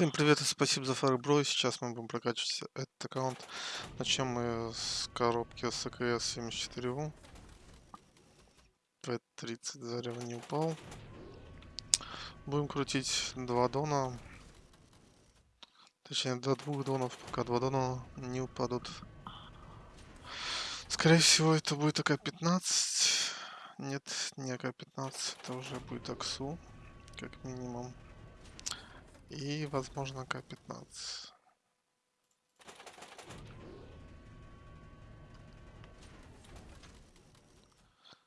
Всем привет и спасибо за фарбро. Сейчас мы будем прокачивать этот аккаунт. Начнем мы с коробки с АКС 74 П30 зарево не упал. Будем крутить два дона. Точнее, до двух донов, пока два дона не упадут. Скорее всего, это будет АК-15. Нет, не АК-15, это уже будет АКСУ, как минимум. И, возможно, К-15.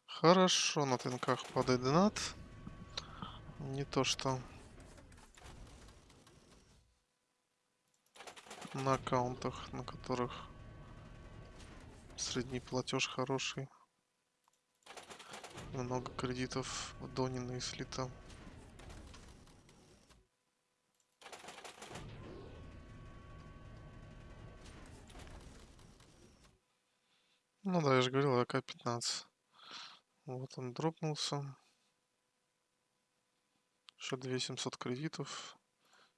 Хорошо, на тынках падает донат. Не то что на аккаунтах, на которых средний платеж хороший. Много кредитов в Донина и слита. Ну да, я же говорил, АК-15. Вот он дропнулся. Еще 2700 кредитов.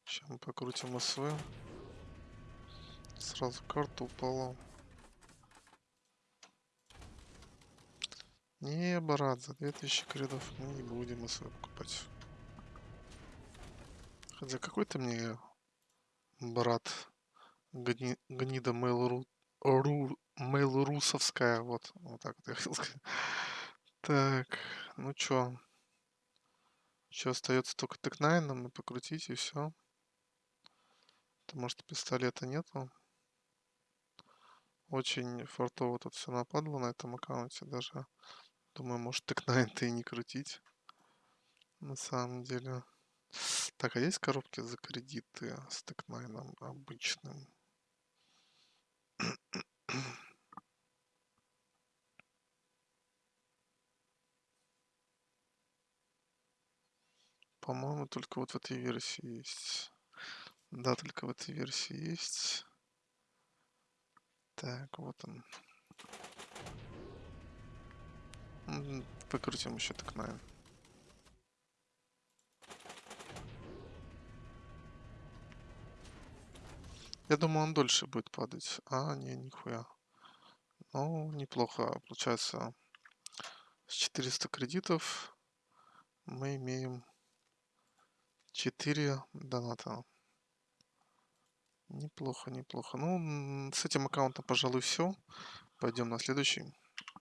Сейчас мы покрутим СВ. Сразу карта упала. Не, брат, за 2000 кредов мы не будем СВ покупать. Хотя какой ты мне брат гни, гнида Mail.ru Mail.русовская, вот, вот так вот я хотел сказать. Так, ну чё? Еще остается только тек-9 нам покрутить и все. Потому что пистолета нету. Очень фартово тут все нападло на этом аккаунте. Даже думаю, может тек-9 и не крутить. На самом деле. Так, а есть коробки за кредиты с тек-9 обычным? По-моему, только вот в этой версии есть. Да, только в этой версии есть. Так, вот он. Выкрутим еще так, наверное. Я думаю, он дольше будет падать. А, не, нихуя. Ну, неплохо. Получается, с 400 кредитов мы имеем 4 доната. Неплохо, неплохо. Ну, с этим аккаунтом, пожалуй, все. Пойдем на следующий.